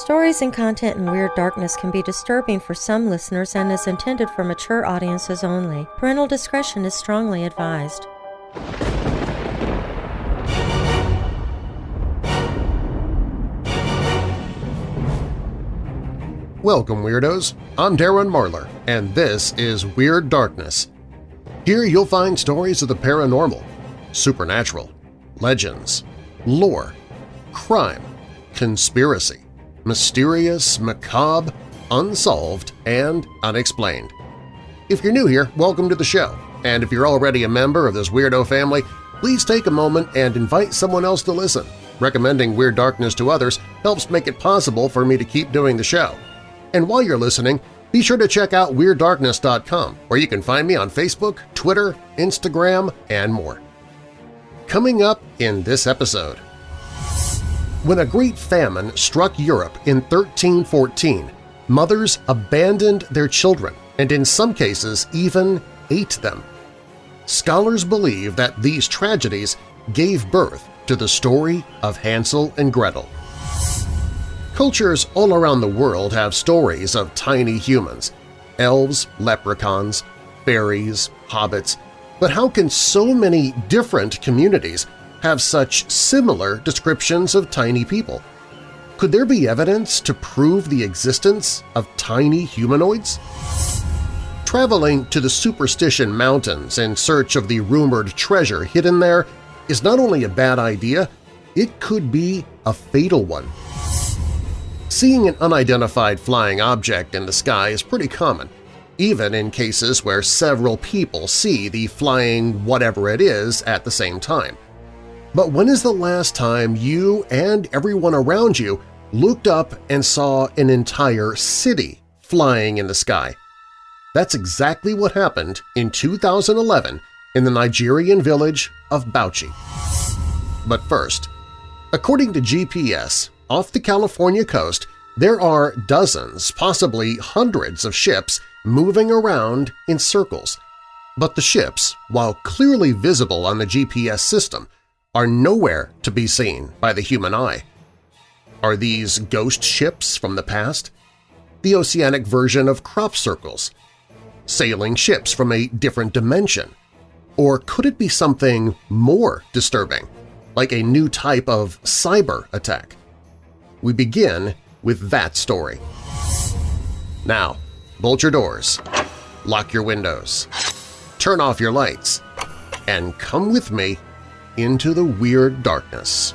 Stories and content in Weird Darkness can be disturbing for some listeners and is intended for mature audiences only. Parental discretion is strongly advised. Welcome, Weirdos! I'm Darren Marlar, and this is Weird Darkness. Here you'll find stories of the paranormal, supernatural, legends, lore, crime, conspiracy, mysterious, macabre, unsolved, and unexplained. If you're new here, welcome to the show, and if you're already a member of this weirdo family, please take a moment and invite someone else to listen. Recommending Weird Darkness to others helps make it possible for me to keep doing the show. And while you're listening, be sure to check out WeirdDarkness.com, where you can find me on Facebook, Twitter, Instagram, and more. Coming up in this episode… When a great famine struck Europe in 1314, mothers abandoned their children and in some cases even ate them. Scholars believe that these tragedies gave birth to the story of Hansel and Gretel. Cultures all around the world have stories of tiny humans – elves, leprechauns, fairies, hobbits – but how can so many different communities have such similar descriptions of tiny people? Could there be evidence to prove the existence of tiny humanoids? Traveling to the Superstition Mountains in search of the rumored treasure hidden there is not only a bad idea, it could be a fatal one. Seeing an unidentified flying object in the sky is pretty common, even in cases where several people see the flying whatever it is at the same time. But when is the last time you and everyone around you looked up and saw an entire city flying in the sky? That's exactly what happened in 2011 in the Nigerian village of Bauchi. But first, according to GPS, off the California coast, there are dozens, possibly hundreds of ships moving around in circles. But the ships, while clearly visible on the GPS system, are nowhere to be seen by the human eye. Are these ghost ships from the past? The oceanic version of crop circles? Sailing ships from a different dimension? Or could it be something more disturbing, like a new type of cyber attack? We begin with that story. Now, bolt your doors, lock your windows, turn off your lights, and come with me into the weird darkness.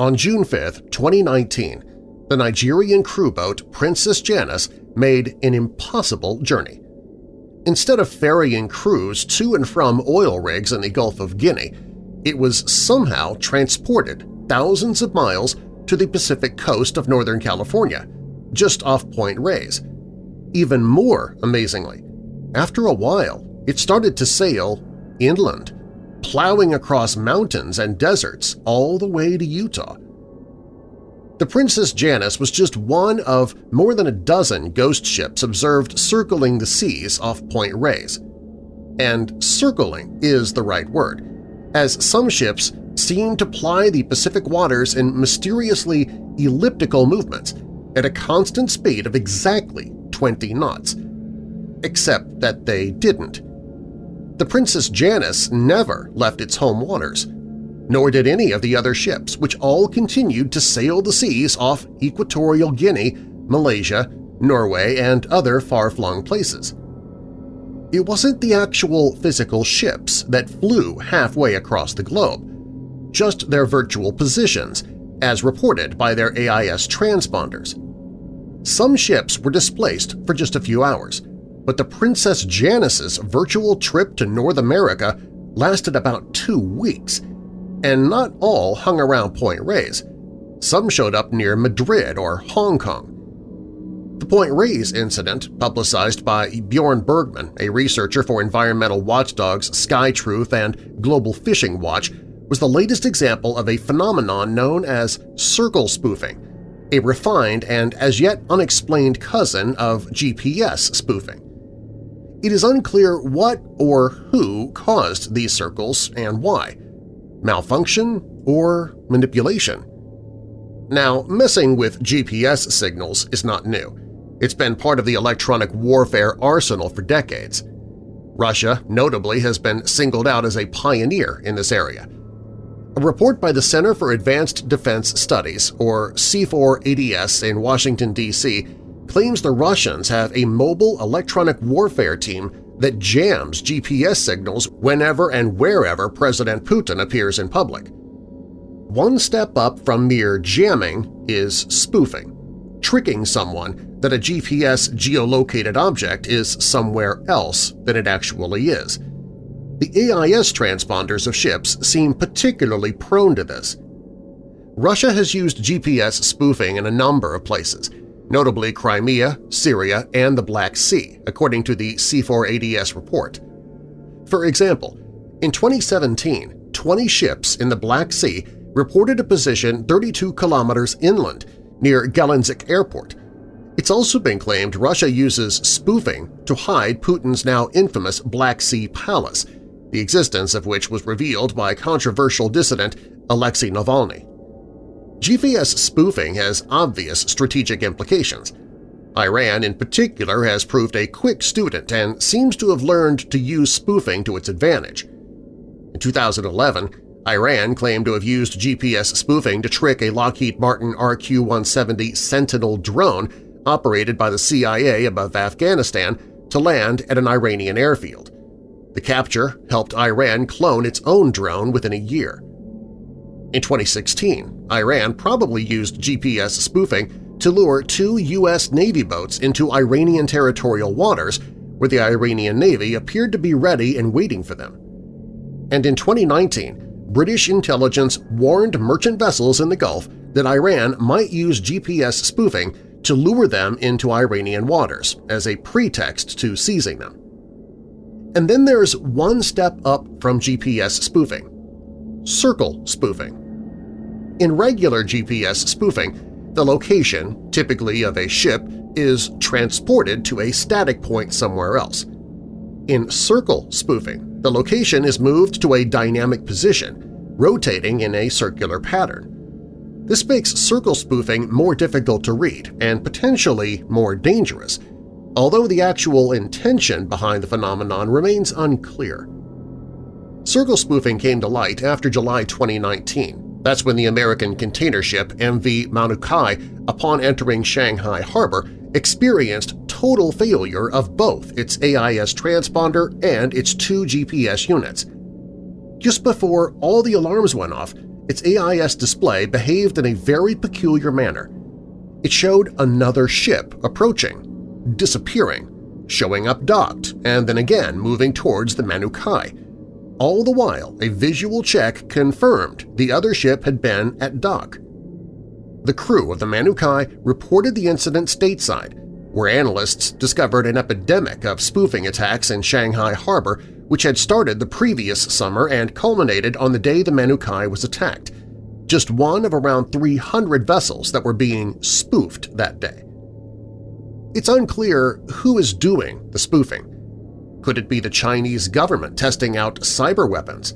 On June 5, 2019, the Nigerian crew boat Princess Janice made an impossible journey. Instead of ferrying crews to and from oil rigs in the Gulf of Guinea, it was somehow transported thousands of miles to the Pacific coast of Northern California, just off Point Reyes. Even more amazingly, after a while it started to sail inland, plowing across mountains and deserts all the way to Utah. The Princess Janice was just one of more than a dozen ghost ships observed circling the seas off Point Reyes. And circling is the right word, as some ships seem to ply the Pacific waters in mysteriously elliptical movements at a constant speed of exactly 20 knots. Except that they didn't. The Princess Janice never left its home waters, nor did any of the other ships, which all continued to sail the seas off Equatorial Guinea, Malaysia, Norway, and other far-flung places. It wasn't the actual physical ships that flew halfway across the globe, just their virtual positions, as reported by their AIS transponders. Some ships were displaced for just a few hours, but the Princess Janice's virtual trip to North America lasted about two weeks, and not all hung around Point Reyes. Some showed up near Madrid or Hong Kong. The Point Reyes incident, publicized by Bjorn Bergman, a researcher for environmental watchdogs Sky Truth and Global Fishing Watch, was the latest example of a phenomenon known as circle spoofing, a refined and as yet unexplained cousin of GPS spoofing. It is unclear what or who caused these circles and why – malfunction or manipulation. Now, messing with GPS signals is not new. It's been part of the electronic warfare arsenal for decades. Russia, notably, has been singled out as a pioneer in this area. A report by the Center for Advanced Defense Studies, or C4ADS in Washington, D.C., claims the Russians have a mobile electronic warfare team that jams GPS signals whenever and wherever President Putin appears in public. One step up from mere jamming is spoofing, tricking someone that a GPS geolocated object is somewhere else than it actually is. The AIS transponders of ships seem particularly prone to this. Russia has used GPS spoofing in a number of places, notably Crimea, Syria, and the Black Sea, according to the C4ADS report. For example, in 2017, 20 ships in the Black Sea reported a position 32 kilometers inland near Gelendzhik Airport, it's also been claimed Russia uses spoofing to hide Putin's now infamous Black Sea Palace, the existence of which was revealed by controversial dissident Alexei Navalny. GPS spoofing has obvious strategic implications. Iran in particular has proved a quick student and seems to have learned to use spoofing to its advantage. In 2011, Iran claimed to have used GPS spoofing to trick a Lockheed Martin RQ-170 Sentinel drone operated by the CIA above Afghanistan to land at an Iranian airfield. The capture helped Iran clone its own drone within a year. In 2016, Iran probably used GPS spoofing to lure two U.S. Navy boats into Iranian territorial waters where the Iranian Navy appeared to be ready and waiting for them. And in 2019, British intelligence warned merchant vessels in the Gulf that Iran might use GPS spoofing to lure them into Iranian waters as a pretext to seizing them. And then there's one step up from GPS spoofing – circle spoofing. In regular GPS spoofing, the location, typically of a ship, is transported to a static point somewhere else. In circle spoofing, the location is moved to a dynamic position, rotating in a circular pattern. This makes circle spoofing more difficult to read and potentially more dangerous, although the actual intention behind the phenomenon remains unclear. Circle spoofing came to light after July 2019. That's when the American container ship MV Manukai, upon entering Shanghai harbor, experienced total failure of both its AIS transponder and its two GPS units. Just before all the alarms went off, its AIS display behaved in a very peculiar manner. It showed another ship approaching, disappearing, showing up docked, and then again moving towards the Manukai. All the while, a visual check confirmed the other ship had been at dock. The crew of the Manukai reported the incident stateside, where analysts discovered an epidemic of spoofing attacks in Shanghai harbor which had started the previous summer and culminated on the day the Manukai was attacked, just one of around 300 vessels that were being spoofed that day. It's unclear who is doing the spoofing. Could it be the Chinese government testing out cyber weapons?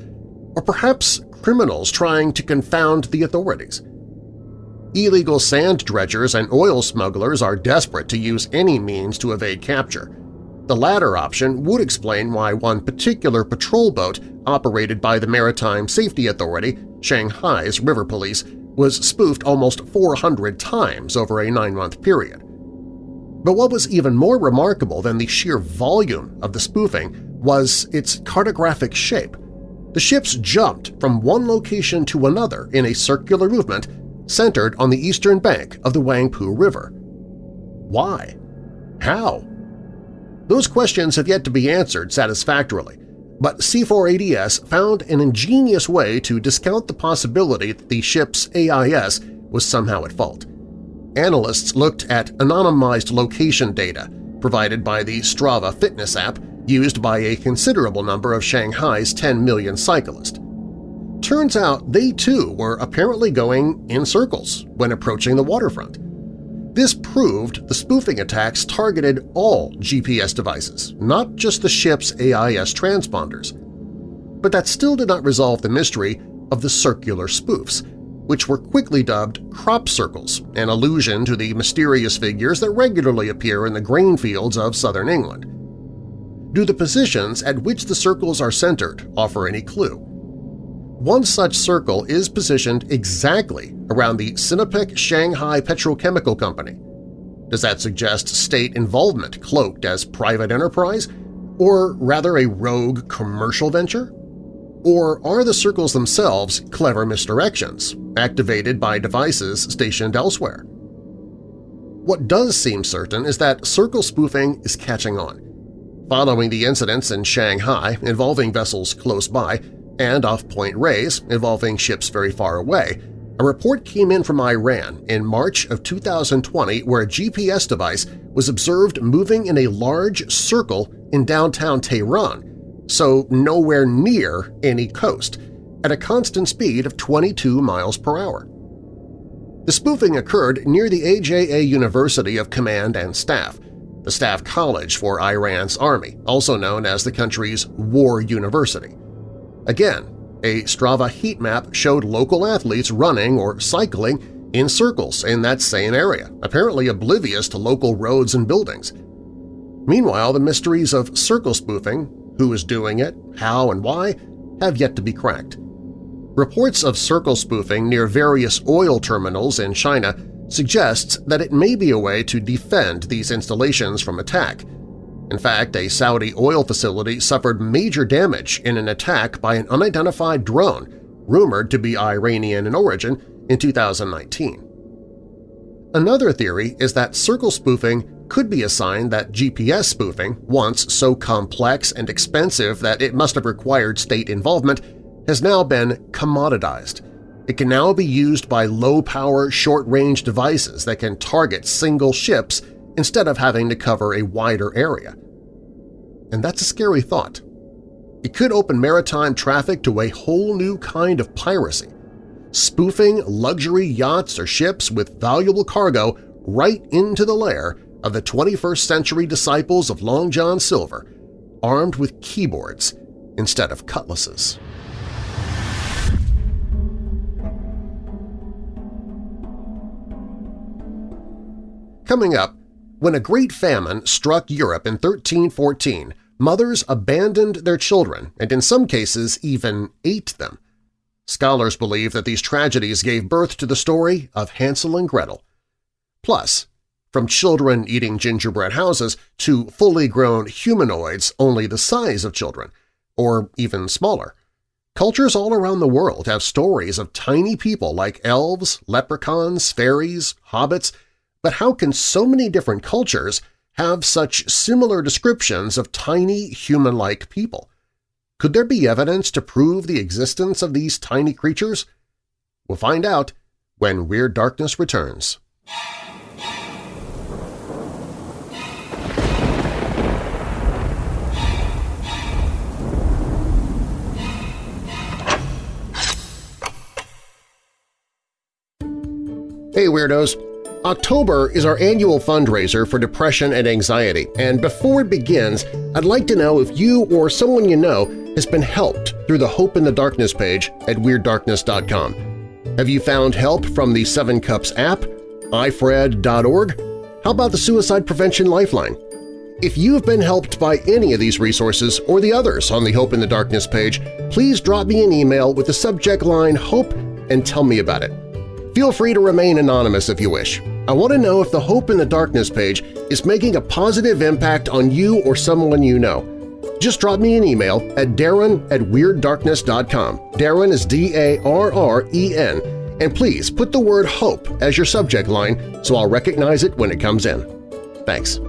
Or perhaps criminals trying to confound the authorities? Illegal sand dredgers and oil smugglers are desperate to use any means to evade capture, the latter option would explain why one particular patrol boat operated by the Maritime Safety Authority, Shanghai's river police, was spoofed almost 400 times over a nine-month period. But what was even more remarkable than the sheer volume of the spoofing was its cartographic shape. The ships jumped from one location to another in a circular movement centered on the eastern bank of the Huangpu River. Why? How? Those questions have yet to be answered satisfactorily, but C4ADS found an ingenious way to discount the possibility that the ship's AIS was somehow at fault. Analysts looked at anonymized location data provided by the Strava fitness app used by a considerable number of Shanghai's 10 million cyclists. Turns out they too were apparently going in circles when approaching the waterfront. This proved the spoofing attacks targeted all GPS devices, not just the ship's AIS transponders. But that still did not resolve the mystery of the circular spoofs, which were quickly dubbed crop circles, an allusion to the mysterious figures that regularly appear in the grain fields of southern England. Do the positions at which the circles are centered offer any clue? One such circle is positioned exactly around the Sinopec Shanghai Petrochemical Company. Does that suggest state involvement cloaked as private enterprise, or rather a rogue commercial venture? Or are the circles themselves clever misdirections, activated by devices stationed elsewhere? What does seem certain is that circle spoofing is catching on. Following the incidents in Shanghai involving vessels close by, and off Point Reyes involving ships very far away, a report came in from Iran in March of 2020 where a GPS device was observed moving in a large circle in downtown Tehran, so nowhere near any coast, at a constant speed of 22 miles per hour. The spoofing occurred near the AJA University of Command and Staff, the staff college for Iran's army, also known as the country's war university. Again, a Strava heat map showed local athletes running or cycling in circles in that same area, apparently oblivious to local roads and buildings. Meanwhile, the mysteries of circle spoofing, who is doing it, how and why, have yet to be cracked. Reports of circle spoofing near various oil terminals in China suggests that it may be a way to defend these installations from attack, in fact, a Saudi oil facility suffered major damage in an attack by an unidentified drone rumored to be Iranian in origin in 2019. Another theory is that circle spoofing could be a sign that GPS spoofing, once so complex and expensive that it must have required state involvement, has now been commoditized. It can now be used by low-power, short-range devices that can target single ships instead of having to cover a wider area. And that's a scary thought. It could open maritime traffic to a whole new kind of piracy, spoofing luxury yachts or ships with valuable cargo right into the lair of the 21st century disciples of Long John Silver, armed with keyboards instead of cutlasses. Coming up, when a great famine struck Europe in 1314, mothers abandoned their children and in some cases even ate them. Scholars believe that these tragedies gave birth to the story of Hansel and Gretel. Plus, from children eating gingerbread houses to fully grown humanoids only the size of children, or even smaller. Cultures all around the world have stories of tiny people like elves, leprechauns, fairies, hobbits, but how can so many different cultures have such similar descriptions of tiny human-like people? Could there be evidence to prove the existence of these tiny creatures? We'll find out when Weird Darkness returns. Hey Weirdos! October is our annual fundraiser for depression and anxiety, and before it begins, I'd like to know if you or someone you know has been helped through the Hope in the Darkness page at WeirdDarkness.com. Have you found help from the Seven Cups app, ifred.org? How about the Suicide Prevention Lifeline? If you have been helped by any of these resources or the others on the Hope in the Darkness page, please drop me an email with the subject line HOPE and tell me about it. Feel free to remain anonymous if you wish. I want to know if the Hope in the Darkness page is making a positive impact on you or someone you know. Just drop me an email at darren at WeirdDarkness.com. Darren is D-A-R-R-E-N, and please put the word HOPE as your subject line so I'll recognize it when it comes in. Thanks.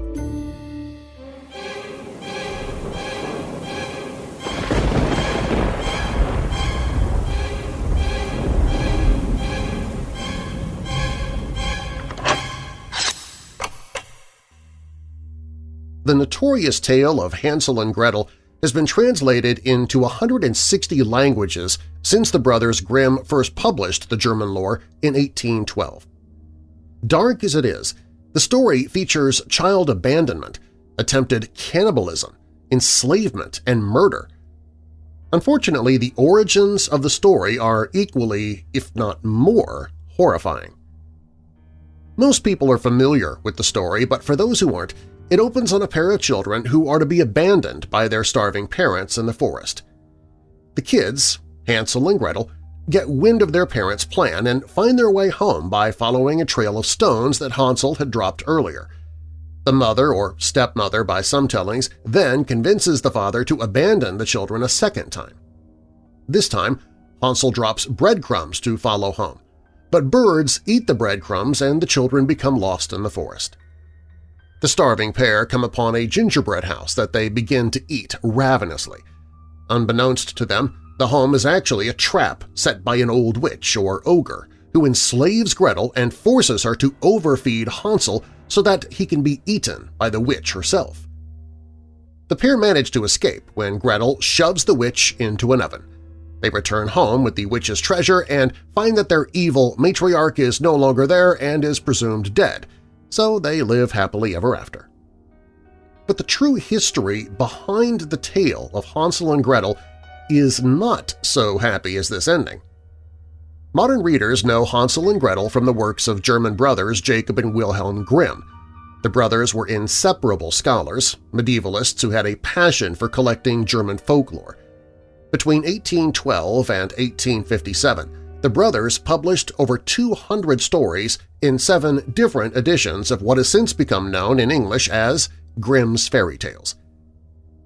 The notorious tale of Hansel and Gretel has been translated into 160 languages since the brothers Grimm first published the German lore in 1812. Dark as it is, the story features child abandonment, attempted cannibalism, enslavement, and murder. Unfortunately, the origins of the story are equally, if not more, horrifying. Most people are familiar with the story, but for those who aren't, it opens on a pair of children who are to be abandoned by their starving parents in the forest. The kids, Hansel and Gretel, get wind of their parents' plan and find their way home by following a trail of stones that Hansel had dropped earlier. The mother, or stepmother by some tellings, then convinces the father to abandon the children a second time. This time, Hansel drops breadcrumbs to follow home, but birds eat the breadcrumbs and the children become lost in the forest. The starving pair come upon a gingerbread house that they begin to eat ravenously. Unbeknownst to them, the home is actually a trap set by an old witch or ogre who enslaves Gretel and forces her to overfeed Hansel so that he can be eaten by the witch herself. The pair manage to escape when Gretel shoves the witch into an oven. They return home with the witch's treasure and find that their evil matriarch is no longer there and is presumed dead, so they live happily ever after. But the true history behind the tale of Hansel and Gretel is not so happy as this ending. Modern readers know Hansel and Gretel from the works of German brothers Jacob and Wilhelm Grimm. The brothers were inseparable scholars, medievalists who had a passion for collecting German folklore. Between 1812 and 1857, the brothers published over 200 stories in seven different editions of what has since become known in English as Grimm's Fairy Tales.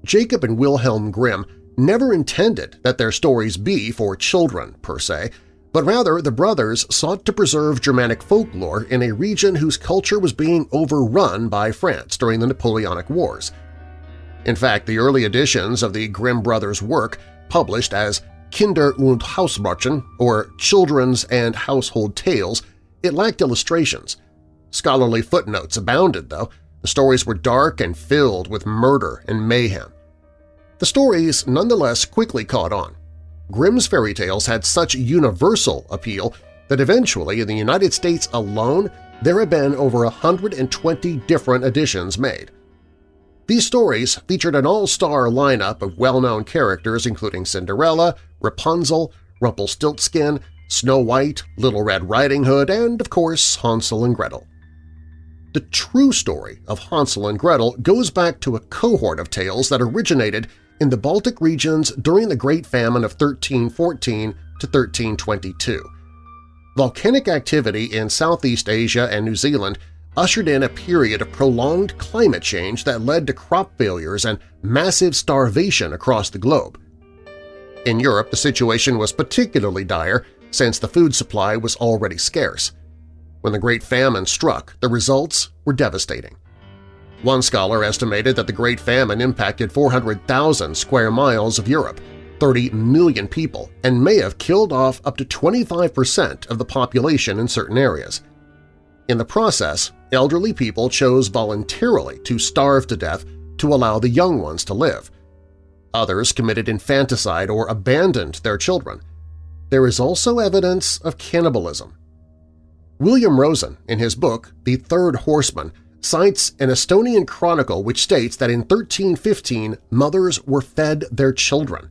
Jacob and Wilhelm Grimm never intended that their stories be for children, per se, but rather the brothers sought to preserve Germanic folklore in a region whose culture was being overrun by France during the Napoleonic Wars. In fact, the early editions of the Grimm brothers' work, published as Kinder- und Hausmärchen, or Children's and Household Tales, it lacked illustrations. Scholarly footnotes abounded, though. The stories were dark and filled with murder and mayhem. The stories nonetheless quickly caught on. Grimm's fairy tales had such universal appeal that eventually in the United States alone there have been over 120 different editions made. These stories featured an all-star lineup of well-known characters including Cinderella, Rapunzel, Rumpelstiltskin, Snow White, Little Red Riding Hood, and, of course, Hansel and Gretel. The true story of Hansel and Gretel goes back to a cohort of tales that originated in the Baltic regions during the Great Famine of 1314 to 1322. Volcanic activity in Southeast Asia and New Zealand ushered in a period of prolonged climate change that led to crop failures and massive starvation across the globe. In Europe, the situation was particularly dire since the food supply was already scarce. When the Great Famine struck, the results were devastating. One scholar estimated that the Great Famine impacted 400,000 square miles of Europe, 30 million people, and may have killed off up to 25% of the population in certain areas. In the process, elderly people chose voluntarily to starve to death to allow the young ones to live. Others committed infanticide or abandoned their children. There is also evidence of cannibalism. William Rosen, in his book The Third Horseman, cites an Estonian chronicle which states that in 1315 mothers were fed their children.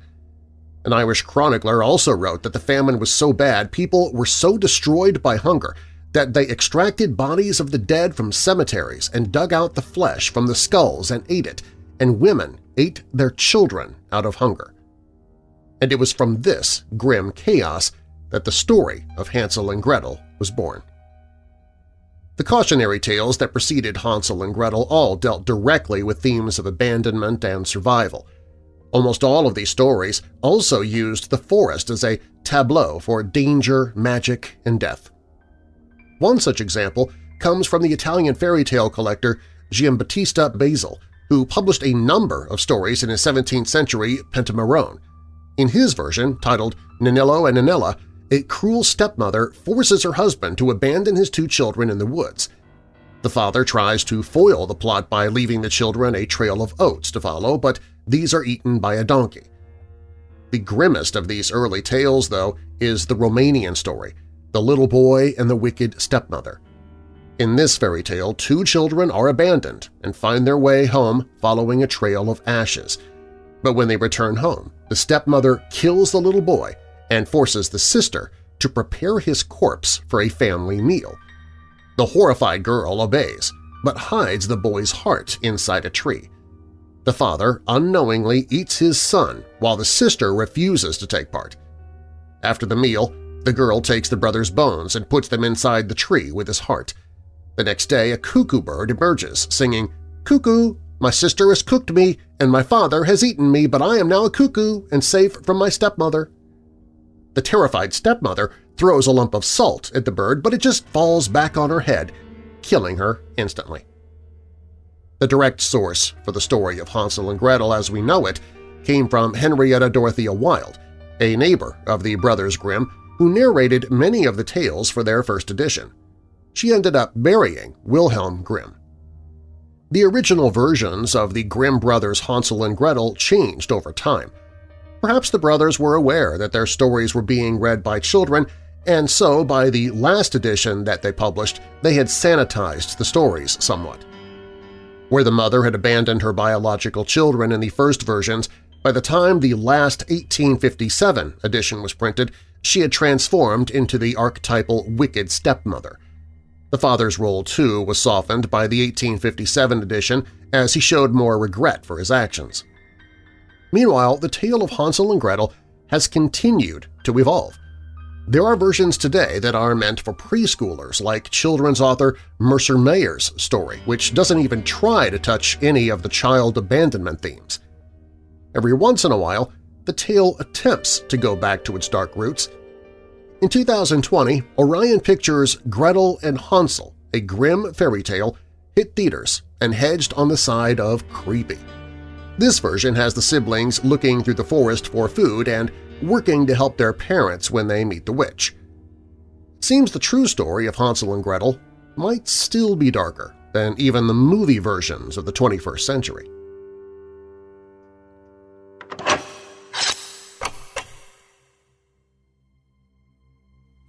An Irish chronicler also wrote that the famine was so bad people were so destroyed by hunger that they extracted bodies of the dead from cemeteries and dug out the flesh from the skulls and ate it, and women ate their children out of hunger. And it was from this grim chaos that the story of Hansel and Gretel was born. The cautionary tales that preceded Hansel and Gretel all dealt directly with themes of abandonment and survival. Almost all of these stories also used the forest as a tableau for danger, magic, and death. One such example comes from the Italian fairy tale collector Giambattista Basile, who published a number of stories in his 17th century Pentamerone. In his version, titled Nennillo and Nennella, a cruel stepmother forces her husband to abandon his two children in the woods. The father tries to foil the plot by leaving the children a trail of oats to follow, but these are eaten by a donkey. The grimmest of these early tales, though, is the Romanian story, The Little Boy and the Wicked Stepmother. In this fairy tale, two children are abandoned and find their way home following a trail of ashes. But when they return home, the stepmother kills the little boy and forces the sister to prepare his corpse for a family meal. The horrified girl obeys, but hides the boy's heart inside a tree. The father unknowingly eats his son while the sister refuses to take part. After the meal, the girl takes the brother's bones and puts them inside the tree with his heart. The next day, a cuckoo bird emerges, singing, "'Cuckoo, my sister has cooked me, and my father has eaten me, but I am now a cuckoo and safe from my stepmother.' The terrified stepmother throws a lump of salt at the bird, but it just falls back on her head, killing her instantly. The direct source for the story of Hansel and Gretel as we know it came from Henrietta Dorothea Wild, a neighbor of the Brothers Grimm who narrated many of the tales for their first edition. She ended up marrying Wilhelm Grimm. The original versions of the Grimm brothers' Hansel and Gretel changed over time. Perhaps the brothers were aware that their stories were being read by children, and so by the last edition that they published they had sanitized the stories somewhat. Where the mother had abandoned her biological children in the first versions, by the time the last 1857 edition was printed, she had transformed into the archetypal wicked stepmother. The father's role, too, was softened by the 1857 edition as he showed more regret for his actions. Meanwhile, the tale of Hansel and Gretel has continued to evolve. There are versions today that are meant for preschoolers like children's author Mercer Mayer's story, which doesn't even try to touch any of the child abandonment themes. Every once in a while, the tale attempts to go back to its dark roots. In 2020, Orion Pictures' Gretel and Hansel, a grim fairy tale, hit theaters and hedged on the side of creepy. This version has the siblings looking through the forest for food and working to help their parents when they meet the witch. It seems the true story of Hansel and Gretel might still be darker than even the movie versions of the 21st century.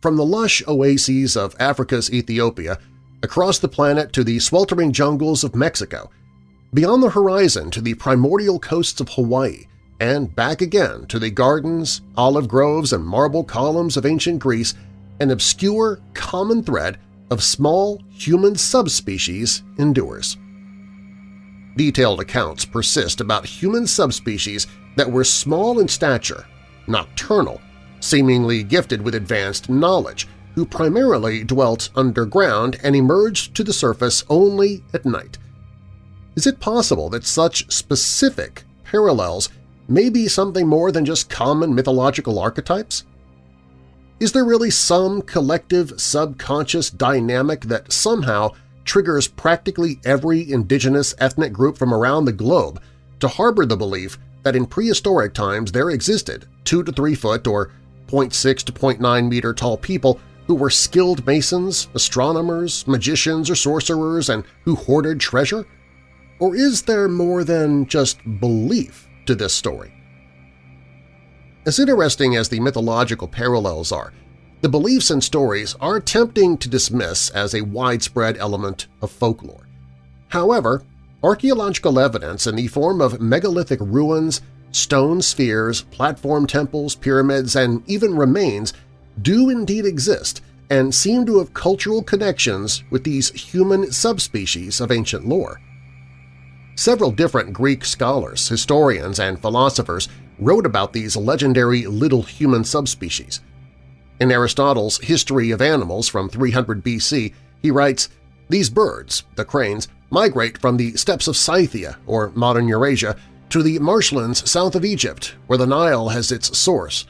From the lush oases of Africa's Ethiopia, across the planet to the sweltering jungles of Mexico, beyond the horizon to the primordial coasts of Hawaii, and back again to the gardens, olive groves, and marble columns of ancient Greece, an obscure common thread of small human subspecies endures. Detailed accounts persist about human subspecies that were small in stature, nocturnal, seemingly gifted with advanced knowledge, who primarily dwelt underground and emerged to the surface only at night. Is it possible that such specific parallels may be something more than just common mythological archetypes? Is there really some collective subconscious dynamic that somehow triggers practically every indigenous ethnic group from around the globe to harbor the belief that in prehistoric times there existed 2 to 3 foot or 0.6 to 0.9 meter tall people who were skilled masons, astronomers, magicians, or sorcerers and who hoarded treasure? Or is there more than just belief to this story. As interesting as the mythological parallels are, the beliefs and stories are tempting to dismiss as a widespread element of folklore. However, archaeological evidence in the form of megalithic ruins, stone spheres, platform temples, pyramids, and even remains do indeed exist and seem to have cultural connections with these human subspecies of ancient lore. Several different Greek scholars, historians, and philosophers wrote about these legendary little human subspecies. In Aristotle's History of Animals from 300 BC, he writes, These birds, the cranes, migrate from the steppes of Scythia, or modern Eurasia, to the marshlands south of Egypt, where the Nile has its source.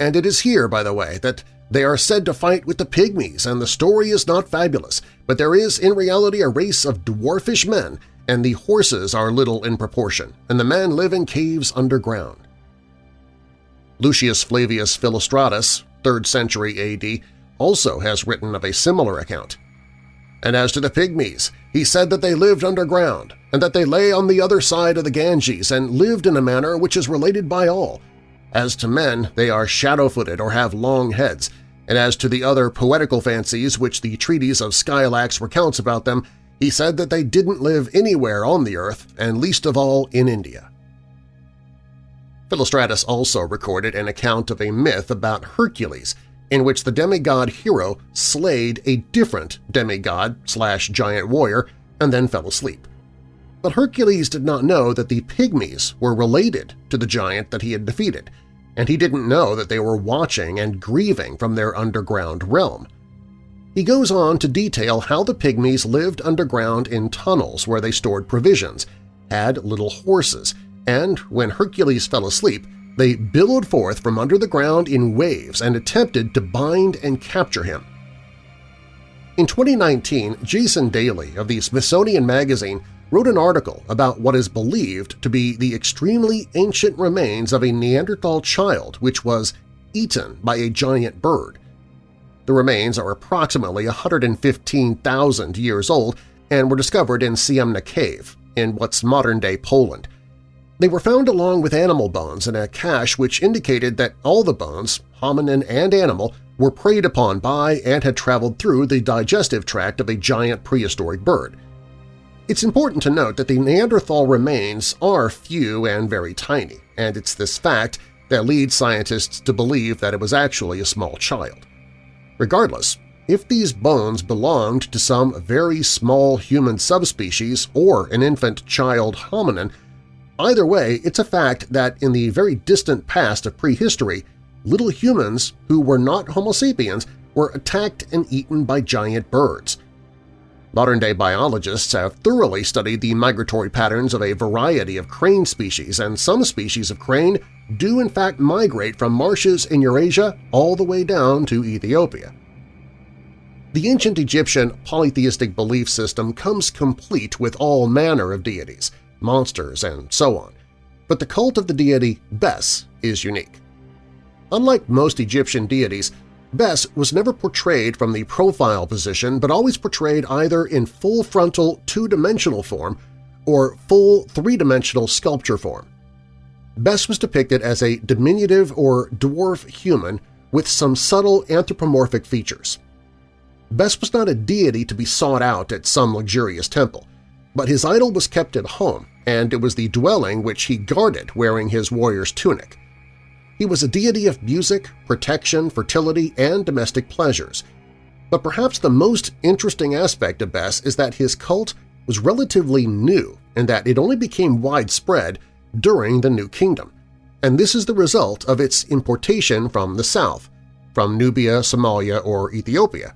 And it is here, by the way, that they are said to fight with the pygmies, and the story is not fabulous, but there is in reality a race of dwarfish men and the horses are little in proportion, and the men live in caves underground. Lucius Flavius Philostratus, 3rd century AD, also has written of a similar account. And as to the pygmies, He said that they lived underground, and that they lay on the other side of the Ganges and lived in a manner which is related by all. As to men, they are shadow-footed or have long heads, and as to the other poetical fancies which the treatise of Scylax recounts about them, he said that they didn't live anywhere on the earth, and least of all in India. Philostratus also recorded an account of a myth about Hercules, in which the demigod hero slayed a different demigod slash giant warrior and then fell asleep. But Hercules did not know that the pygmies were related to the giant that he had defeated, and he didn't know that they were watching and grieving from their underground realm. He goes on to detail how the pygmies lived underground in tunnels where they stored provisions, had little horses, and when Hercules fell asleep, they billowed forth from under the ground in waves and attempted to bind and capture him. In 2019, Jason Daley of the Smithsonian Magazine wrote an article about what is believed to be the extremely ancient remains of a Neanderthal child which was eaten by a giant bird. The remains are approximately 115,000 years old and were discovered in Ciemna Cave in what's modern-day Poland. They were found along with animal bones in a cache which indicated that all the bones, hominin and animal, were preyed upon by and had traveled through the digestive tract of a giant prehistoric bird. It's important to note that the Neanderthal remains are few and very tiny, and it's this fact that leads scientists to believe that it was actually a small child. Regardless, if these bones belonged to some very small human subspecies or an infant child hominin, Either way, it's a fact that in the very distant past of prehistory, little humans who were not Homo sapiens were attacked and eaten by giant birds. Modern-day biologists have thoroughly studied the migratory patterns of a variety of crane species, and some species of crane do in fact migrate from marshes in Eurasia all the way down to Ethiopia. The ancient Egyptian polytheistic belief system comes complete with all manner of deities – monsters, and so on, but the cult of the deity Bes is unique. Unlike most Egyptian deities, Bes was never portrayed from the profile position but always portrayed either in full frontal two-dimensional form or full three-dimensional sculpture form. Bes was depicted as a diminutive or dwarf human with some subtle anthropomorphic features. Bes was not a deity to be sought out at some luxurious temple, but his idol was kept at home and it was the dwelling which he guarded wearing his warrior's tunic. He was a deity of music, protection, fertility, and domestic pleasures. But perhaps the most interesting aspect of Bes is that his cult was relatively new and that it only became widespread during the New Kingdom, and this is the result of its importation from the south, from Nubia, Somalia, or Ethiopia.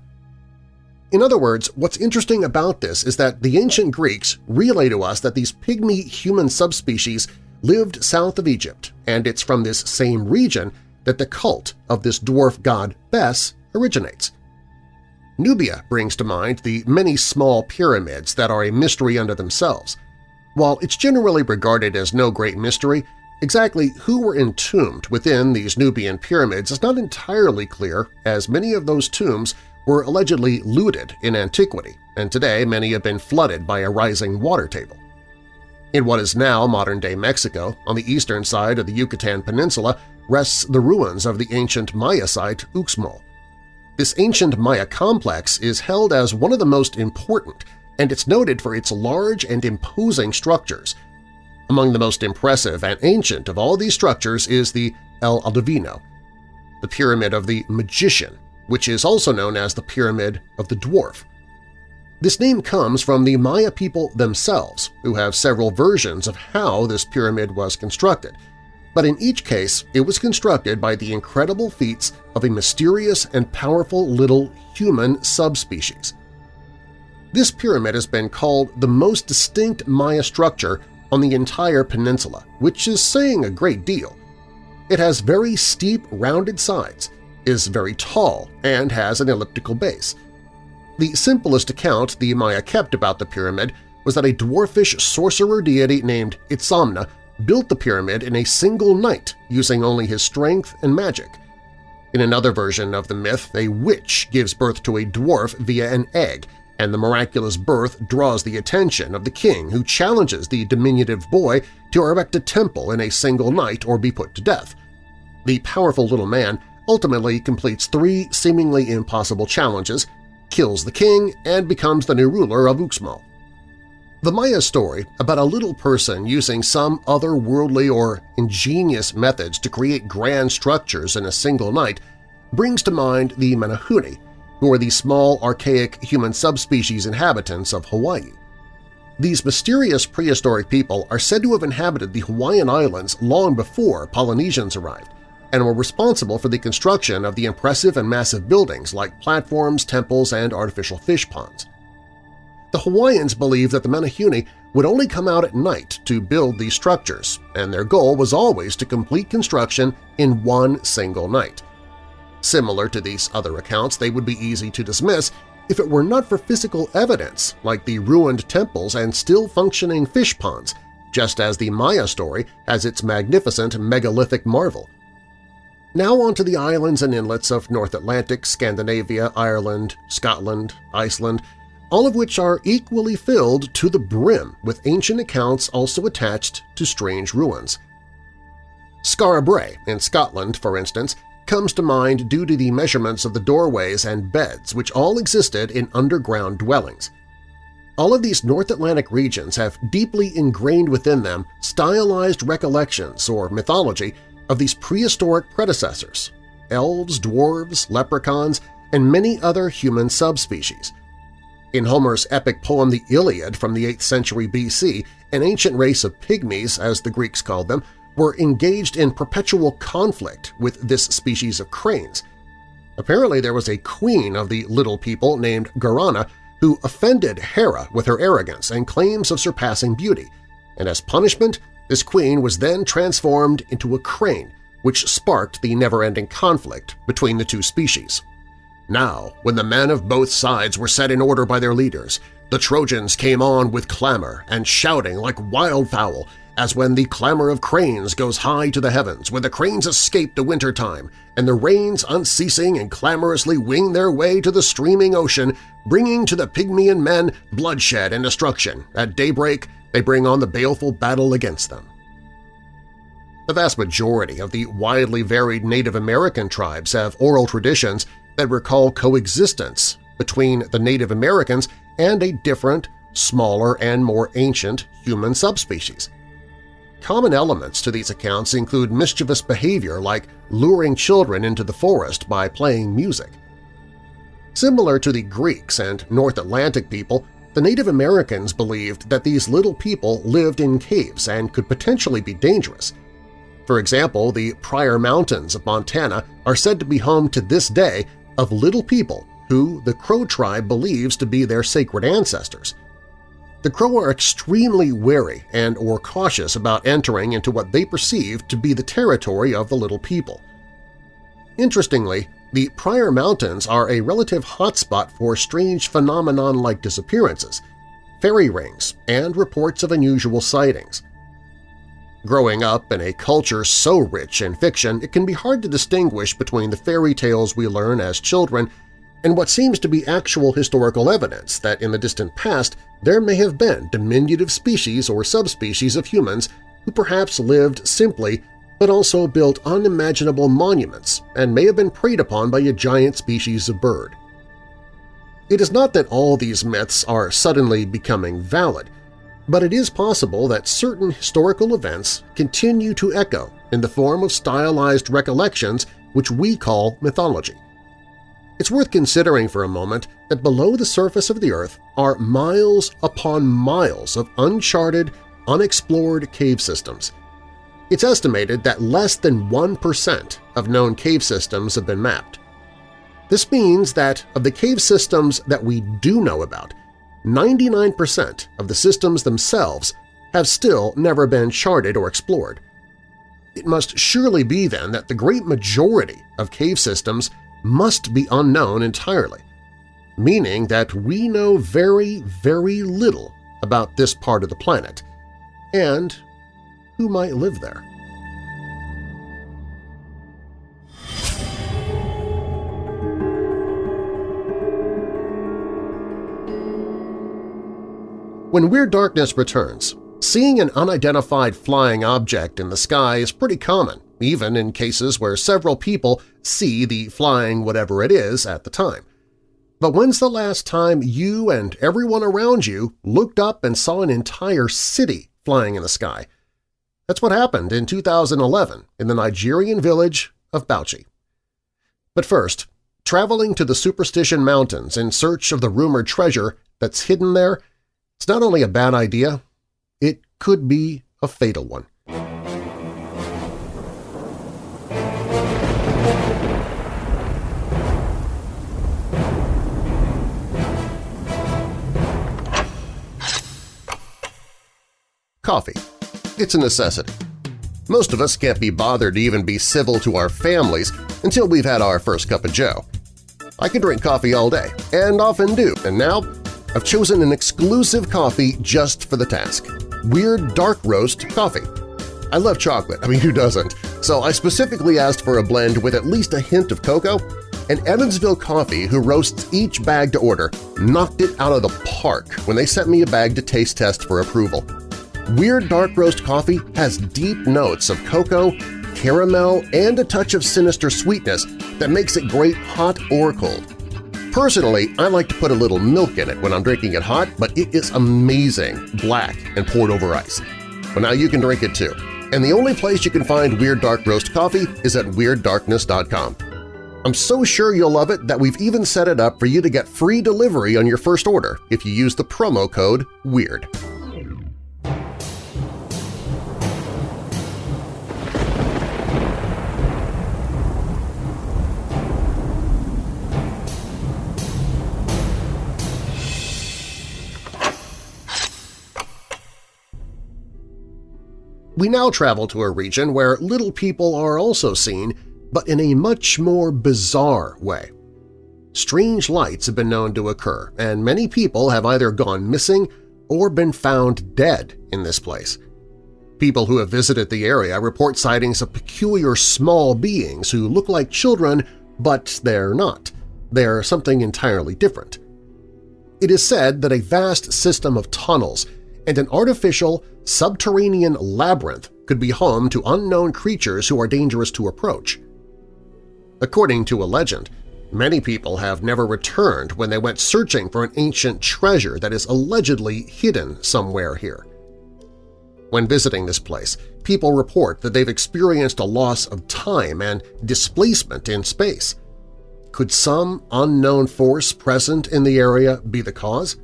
In other words, what's interesting about this is that the ancient Greeks relay to us that these pygmy human subspecies lived south of Egypt, and it's from this same region that the cult of this dwarf god Bes originates. Nubia brings to mind the many small pyramids that are a mystery unto themselves. While it's generally regarded as no great mystery, exactly who were entombed within these Nubian pyramids is not entirely clear as many of those tombs were allegedly looted in antiquity, and today many have been flooded by a rising water table. In what is now modern-day Mexico, on the eastern side of the Yucatan Peninsula, rests the ruins of the ancient Maya site Uxmal. This ancient Maya complex is held as one of the most important, and it's noted for its large and imposing structures. Among the most impressive and ancient of all these structures is the El Adivino, the Pyramid of the Magician, which is also known as the Pyramid of the Dwarf. This name comes from the Maya people themselves, who have several versions of how this pyramid was constructed, but in each case it was constructed by the incredible feats of a mysterious and powerful little human subspecies. This pyramid has been called the most distinct Maya structure on the entire peninsula, which is saying a great deal. It has very steep, rounded sides, is very tall and has an elliptical base. The simplest account the Maya kept about the pyramid was that a dwarfish sorcerer deity named Itzamna built the pyramid in a single night using only his strength and magic. In another version of the myth, a witch gives birth to a dwarf via an egg, and the miraculous birth draws the attention of the king who challenges the diminutive boy to erect a temple in a single night or be put to death. The powerful little man ultimately completes three seemingly impossible challenges, kills the king, and becomes the new ruler of Uxmal. The Maya story about a little person using some otherworldly or ingenious methods to create grand structures in a single night brings to mind the Menehune, who are the small, archaic human subspecies inhabitants of Hawaii. These mysterious prehistoric people are said to have inhabited the Hawaiian Islands long before Polynesians arrived and were responsible for the construction of the impressive and massive buildings like platforms, temples, and artificial fish ponds. The Hawaiians believed that the Menehune would only come out at night to build these structures, and their goal was always to complete construction in one single night. Similar to these other accounts, they would be easy to dismiss if it were not for physical evidence like the ruined temples and still-functioning fish ponds, just as the Maya story has its magnificent megalithic marvel. Now on to the islands and inlets of North Atlantic, Scandinavia, Ireland, Scotland, Iceland, all of which are equally filled to the brim with ancient accounts also attached to strange ruins. Skara Brae in Scotland, for instance, comes to mind due to the measurements of the doorways and beds which all existed in underground dwellings. All of these North Atlantic regions have deeply ingrained within them stylized recollections or mythology of these prehistoric predecessors – elves, dwarves, leprechauns, and many other human subspecies. In Homer's epic poem The Iliad from the 8th century BC, an ancient race of pygmies, as the Greeks called them, were engaged in perpetual conflict with this species of cranes. Apparently there was a queen of the little people named Garana who offended Hera with her arrogance and claims of surpassing beauty, and as punishment this queen was then transformed into a crane, which sparked the never-ending conflict between the two species. Now, when the men of both sides were set in order by their leaders, the Trojans came on with clamor and shouting like wildfowl as when the clamor of cranes goes high to the heavens, when the cranes escape the winter time, and the rains unceasing and clamorously wing their way to the streaming ocean, bringing to the Pygmaean men bloodshed and destruction. At daybreak they bring on the baleful battle against them. The vast majority of the widely varied Native American tribes have oral traditions that recall coexistence between the Native Americans and a different, smaller, and more ancient human subspecies. Common elements to these accounts include mischievous behavior like luring children into the forest by playing music. Similar to the Greeks and North Atlantic people, the Native Americans believed that these little people lived in caves and could potentially be dangerous. For example, the Pryor Mountains of Montana are said to be home to this day of little people who the Crow tribe believes to be their sacred ancestors – the Crow are extremely wary and or cautious about entering into what they perceive to be the territory of the Little People. Interestingly, the Pryor Mountains are a relative hotspot for strange phenomenon like disappearances, fairy rings, and reports of unusual sightings. Growing up in a culture so rich in fiction, it can be hard to distinguish between the fairy tales we learn as children and what seems to be actual historical evidence that in the distant past there may have been diminutive species or subspecies of humans who perhaps lived simply but also built unimaginable monuments and may have been preyed upon by a giant species of bird. It is not that all these myths are suddenly becoming valid, but it is possible that certain historical events continue to echo in the form of stylized recollections which we call mythology. It's worth considering for a moment that below the surface of the Earth are miles upon miles of uncharted, unexplored cave systems. It's estimated that less than 1% of known cave systems have been mapped. This means that of the cave systems that we do know about, 99% of the systems themselves have still never been charted or explored. It must surely be then that the great majority of cave systems must be unknown entirely, meaning that we know very, very little about this part of the planet and who might live there. When Weird Darkness returns, seeing an unidentified flying object in the sky is pretty common, even in cases where several people see the flying whatever it is at the time. But when's the last time you and everyone around you looked up and saw an entire city flying in the sky? That's what happened in 2011 in the Nigerian village of Bauchi. But first, traveling to the Superstition Mountains in search of the rumored treasure that's hidden there, it's not only a bad idea, it could be a fatal one. Coffee. It's a necessity. Most of us can't be bothered to even be civil to our families until we've had our first cup of joe. I can drink coffee all day, and often do, and now I've chosen an exclusive coffee just for the task – Weird Dark Roast Coffee. I love chocolate, I mean who doesn't, so I specifically asked for a blend with at least a hint of cocoa, and Evansville Coffee, who roasts each bag to order, knocked it out of the park when they sent me a bag to taste test for approval. Weird Dark Roast coffee has deep notes of cocoa, caramel, and a touch of sinister sweetness that makes it great hot or cold. Personally, I like to put a little milk in it when I'm drinking it hot, but it is amazing, black and poured over ice. Well, now you can drink it too. And the only place you can find Weird Dark Roast coffee is at WeirdDarkness.com. I'm so sure you'll love it that we've even set it up for you to get free delivery on your first order if you use the promo code WEIRD. We now travel to a region where little people are also seen, but in a much more bizarre way. Strange lights have been known to occur, and many people have either gone missing or been found dead in this place. People who have visited the area report sightings of peculiar small beings who look like children, but they're not. They're something entirely different. It is said that a vast system of tunnels and an artificial subterranean labyrinth could be home to unknown creatures who are dangerous to approach. According to a legend, many people have never returned when they went searching for an ancient treasure that is allegedly hidden somewhere here. When visiting this place, people report that they've experienced a loss of time and displacement in space. Could some unknown force present in the area be the cause?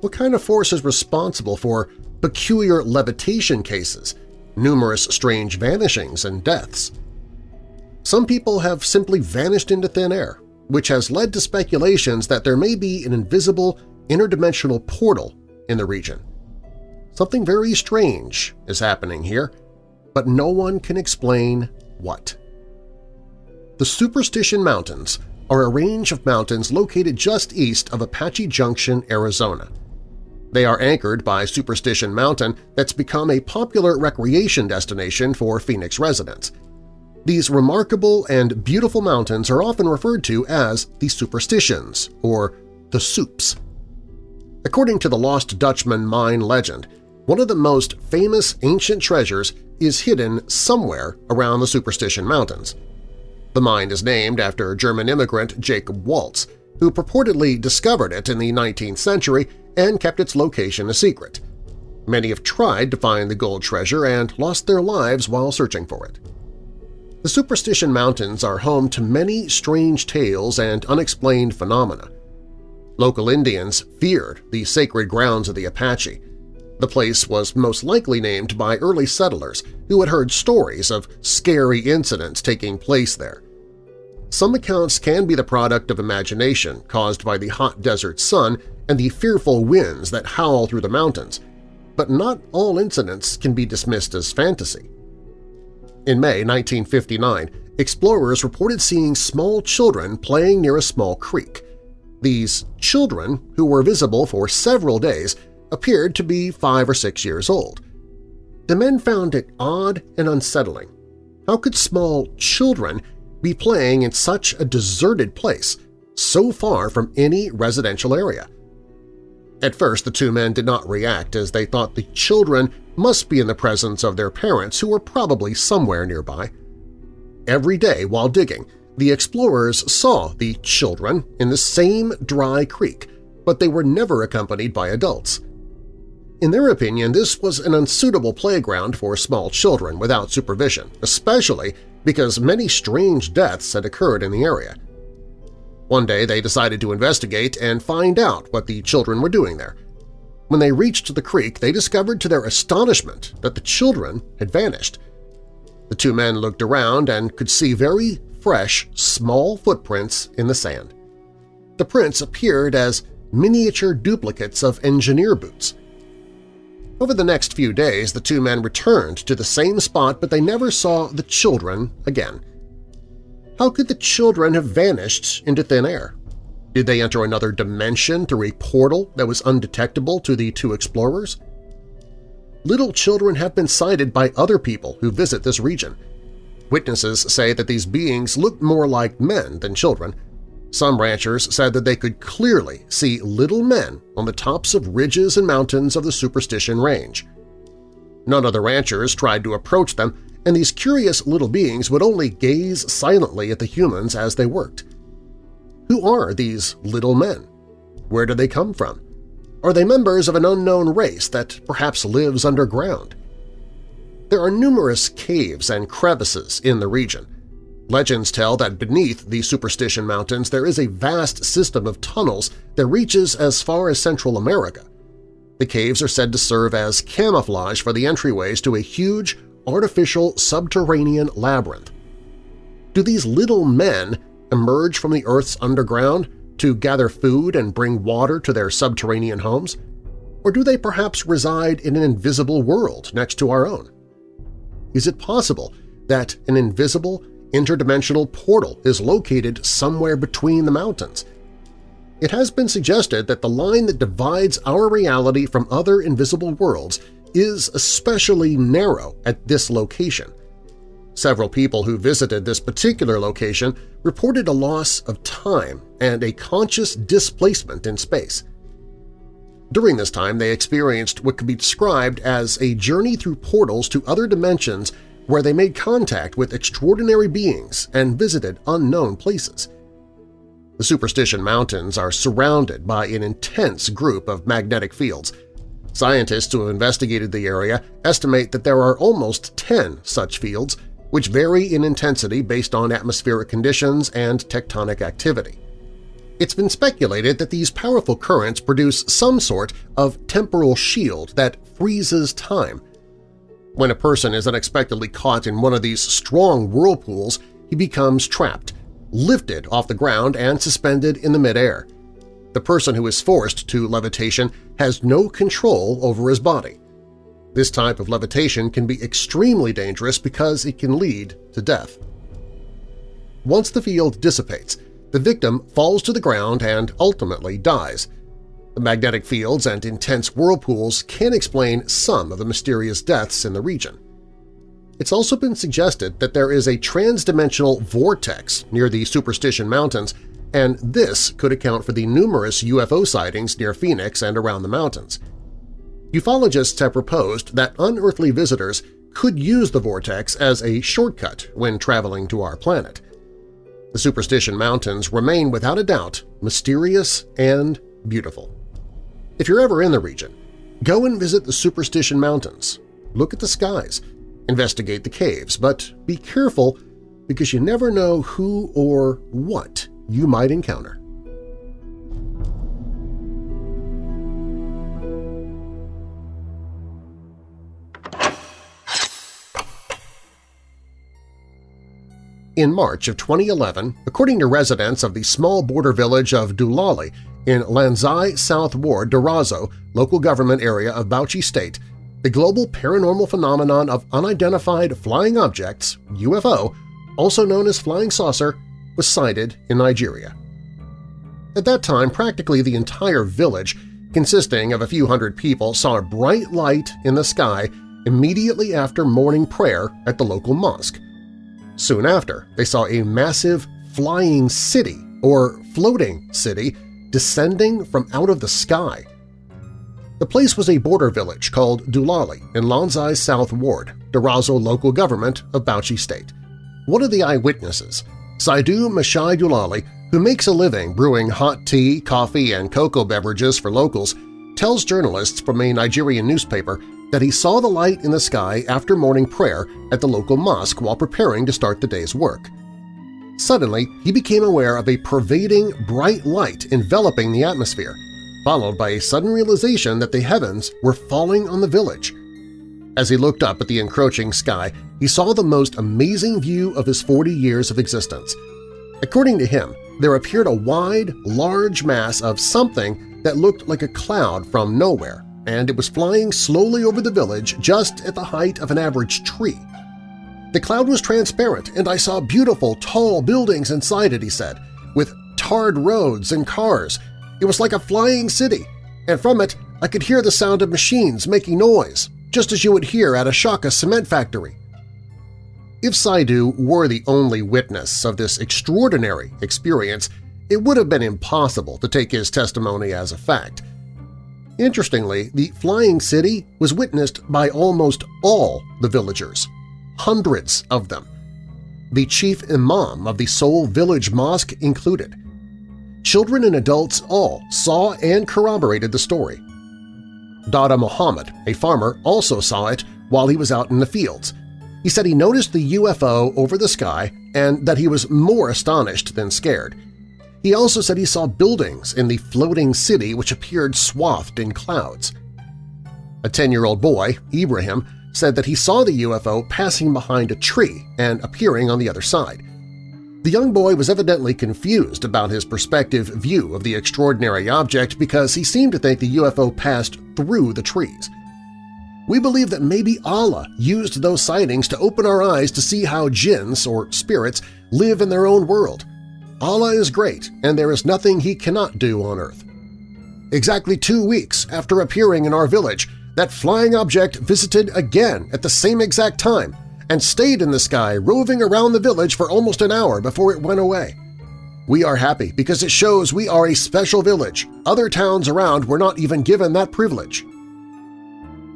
What kind of force is responsible for peculiar levitation cases, numerous strange vanishings and deaths? Some people have simply vanished into thin air, which has led to speculations that there may be an invisible interdimensional portal in the region. Something very strange is happening here, but no one can explain what. The Superstition Mountains are a range of mountains located just east of Apache Junction, Arizona. They are anchored by Superstition Mountain that's become a popular recreation destination for Phoenix residents. These remarkable and beautiful mountains are often referred to as the Superstitions, or the Soups. According to the Lost Dutchman mine legend, one of the most famous ancient treasures is hidden somewhere around the Superstition Mountains. The mine is named after German immigrant Jacob Waltz, who purportedly discovered it in the 19th century and kept its location a secret. Many have tried to find the gold treasure and lost their lives while searching for it. The Superstition Mountains are home to many strange tales and unexplained phenomena. Local Indians feared the sacred grounds of the Apache. The place was most likely named by early settlers who had heard stories of scary incidents taking place there. Some accounts can be the product of imagination caused by the hot desert sun and the fearful winds that howl through the mountains, but not all incidents can be dismissed as fantasy. In May 1959, explorers reported seeing small children playing near a small creek. These children, who were visible for several days, appeared to be five or six years old. The men found it odd and unsettling. How could small children be playing in such a deserted place, so far from any residential area? At first, the two men did not react as they thought the children must be in the presence of their parents who were probably somewhere nearby. Every day while digging, the explorers saw the children in the same dry creek, but they were never accompanied by adults. In their opinion, this was an unsuitable playground for small children without supervision, especially because many strange deaths had occurred in the area. One day they decided to investigate and find out what the children were doing there. When they reached the creek, they discovered to their astonishment that the children had vanished. The two men looked around and could see very fresh, small footprints in the sand. The prints appeared as miniature duplicates of engineer boots. Over the next few days, the two men returned to the same spot, but they never saw the children again. How could the children have vanished into thin air? Did they enter another dimension through a portal that was undetectable to the two explorers? Little children have been sighted by other people who visit this region. Witnesses say that these beings looked more like men than children, some ranchers said that they could clearly see little men on the tops of ridges and mountains of the Superstition Range. None of the ranchers tried to approach them, and these curious little beings would only gaze silently at the humans as they worked. Who are these little men? Where do they come from? Are they members of an unknown race that perhaps lives underground? There are numerous caves and crevices in the region, Legends tell that beneath the Superstition Mountains there is a vast system of tunnels that reaches as far as Central America. The caves are said to serve as camouflage for the entryways to a huge, artificial subterranean labyrinth. Do these little men emerge from the Earth's underground to gather food and bring water to their subterranean homes? Or do they perhaps reside in an invisible world next to our own? Is it possible that an invisible interdimensional portal is located somewhere between the mountains. It has been suggested that the line that divides our reality from other invisible worlds is especially narrow at this location. Several people who visited this particular location reported a loss of time and a conscious displacement in space. During this time, they experienced what could be described as a journey through portals to other dimensions where they made contact with extraordinary beings and visited unknown places. The Superstition Mountains are surrounded by an intense group of magnetic fields. Scientists who have investigated the area estimate that there are almost 10 such fields, which vary in intensity based on atmospheric conditions and tectonic activity. It's been speculated that these powerful currents produce some sort of temporal shield that freezes time, when a person is unexpectedly caught in one of these strong whirlpools, he becomes trapped, lifted off the ground and suspended in the midair. The person who is forced to levitation has no control over his body. This type of levitation can be extremely dangerous because it can lead to death. Once the field dissipates, the victim falls to the ground and ultimately dies, magnetic fields and intense whirlpools can explain some of the mysterious deaths in the region. It's also been suggested that there is a transdimensional vortex near the Superstition Mountains, and this could account for the numerous UFO sightings near Phoenix and around the mountains. Ufologists have proposed that unearthly visitors could use the vortex as a shortcut when traveling to our planet. The Superstition Mountains remain without a doubt mysterious and beautiful. If you're ever in the region, go and visit the Superstition Mountains, look at the skies, investigate the caves, but be careful because you never know who or what you might encounter. In March of 2011, according to residents of the small border village of Dulali in Lanzai South Ward, Darazo, local government area of Bauchi State, the global paranormal phenomenon of unidentified flying objects, UFO, also known as flying saucer, was sighted in Nigeria. At that time, practically the entire village, consisting of a few hundred people, saw a bright light in the sky immediately after morning prayer at the local mosque. Soon after, they saw a massive flying city or floating city descending from out of the sky. The place was a border village called Dulali in Lanzai's South Ward, Darazo local government of Bauchi State. One of the eyewitnesses, Saidu Mashai Dulali, who makes a living brewing hot tea, coffee, and cocoa beverages for locals, tells journalists from a Nigerian newspaper that he saw the light in the sky after morning prayer at the local mosque while preparing to start the day's work. Suddenly, he became aware of a pervading bright light enveloping the atmosphere, followed by a sudden realization that the heavens were falling on the village. As he looked up at the encroaching sky, he saw the most amazing view of his 40 years of existence. According to him, there appeared a wide, large mass of something that looked like a cloud from nowhere, and it was flying slowly over the village just at the height of an average tree. The cloud was transparent, and I saw beautiful, tall buildings inside it, he said, with tarred roads and cars. It was like a flying city, and from it I could hear the sound of machines making noise, just as you would hear at Ashaka cement factory. If Saidu were the only witness of this extraordinary experience, it would have been impossible to take his testimony as a fact. Interestingly, the flying city was witnessed by almost all the villagers hundreds of them. The chief imam of the sole Village Mosque included. Children and adults all saw and corroborated the story. Dada Muhammad, a farmer, also saw it while he was out in the fields. He said he noticed the UFO over the sky and that he was more astonished than scared. He also said he saw buildings in the floating city which appeared swathed in clouds. A 10-year-old boy, Ibrahim, said that he saw the UFO passing behind a tree and appearing on the other side. The young boy was evidently confused about his perspective view of the extraordinary object because he seemed to think the UFO passed through the trees. We believe that maybe Allah used those sightings to open our eyes to see how jinns, or spirits, live in their own world. Allah is great, and there is nothing He cannot do on earth. Exactly two weeks after appearing in our village, that flying object visited again at the same exact time and stayed in the sky roving around the village for almost an hour before it went away. We are happy because it shows we are a special village. Other towns around were not even given that privilege.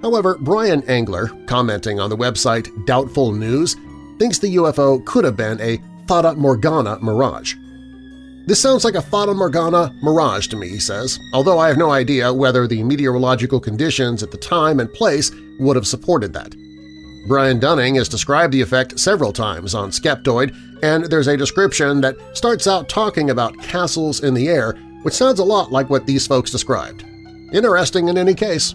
However, Brian Angler, commenting on the website Doubtful News, thinks the UFO could have been a Fata Morgana mirage. This sounds like a Fata Morgana mirage to me, he says, although I have no idea whether the meteorological conditions at the time and place would have supported that. Brian Dunning has described the effect several times on Skeptoid, and there's a description that starts out talking about castles in the air, which sounds a lot like what these folks described. Interesting in any case.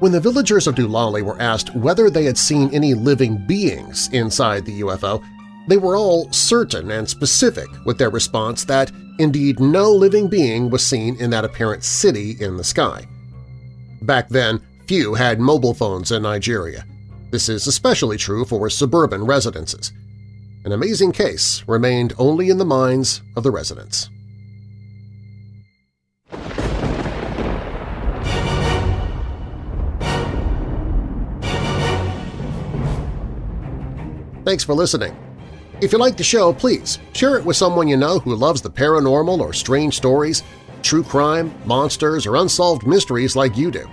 When the villagers of Dulali were asked whether they had seen any living beings inside the UFO, they were all certain and specific with their response that indeed no living being was seen in that apparent city in the sky. Back then, few had mobile phones in Nigeria. This is especially true for suburban residences. An amazing case remained only in the minds of the residents. Thanks for listening. If you like the show, please share it with someone you know who loves the paranormal or strange stories, true crime, monsters, or unsolved mysteries like you do.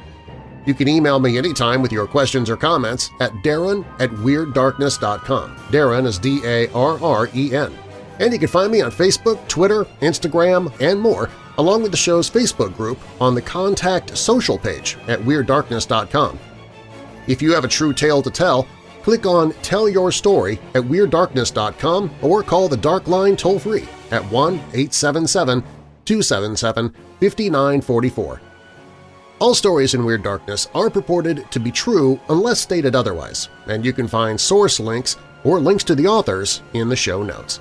You can email me anytime with your questions or comments at darren at WeirdDarkness.com. Darren is D-A-R-R-E-N. And you can find me on Facebook, Twitter, Instagram, and more, along with the show's Facebook group on the Contact Social page at WeirdDarkness.com. If you have a true tale to tell, click on Tell Your Story at WeirdDarkness.com or call the Dark Line toll-free at 1-877-277-5944. All stories in Weird Darkness are purported to be true unless stated otherwise, and you can find source links or links to the authors in the show notes.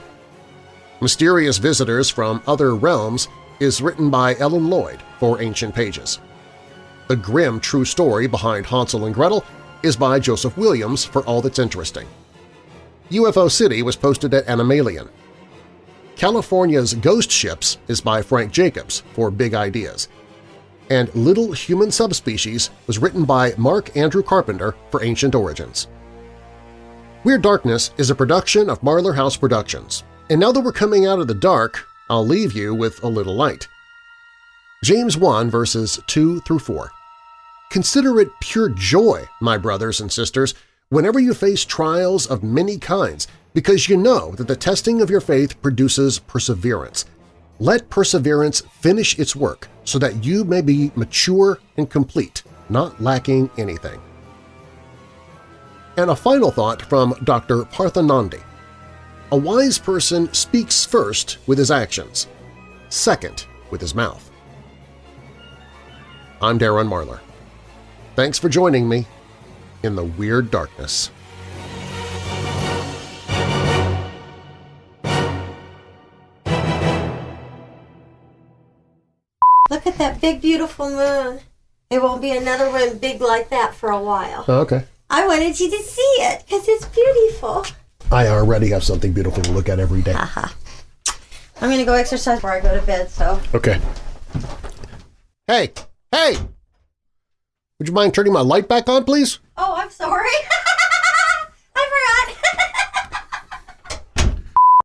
Mysterious Visitors from Other Realms is written by Ellen Lloyd for Ancient Pages. The grim true story behind Hansel and Gretel is by Joseph Williams for All That's Interesting. UFO City was posted at Anomalien. California's Ghost Ships is by Frank Jacobs for Big Ideas. And Little Human Subspecies was written by Mark Andrew Carpenter for Ancient Origins. Weird Darkness is a production of Marlar House Productions, and now that we're coming out of the dark, I'll leave you with a little light. James 1 verses 2 through 4. Consider it pure joy, my brothers and sisters, whenever you face trials of many kinds, because you know that the testing of your faith produces perseverance. Let perseverance finish its work so that you may be mature and complete, not lacking anything. And a final thought from Dr. Parthanandi. A wise person speaks first with his actions, second with his mouth. I'm Darren Marlar. Thanks for joining me in the Weird Darkness. Look at that big, beautiful moon. There won't be another one big like that for a while. Oh, okay. I wanted you to see it because it's beautiful. I already have something beautiful to look at every day. I'm going to go exercise before I go to bed, so. Okay. Hey! Hey! Would you mind turning my light back on, please? Oh, I'm sorry. I forgot.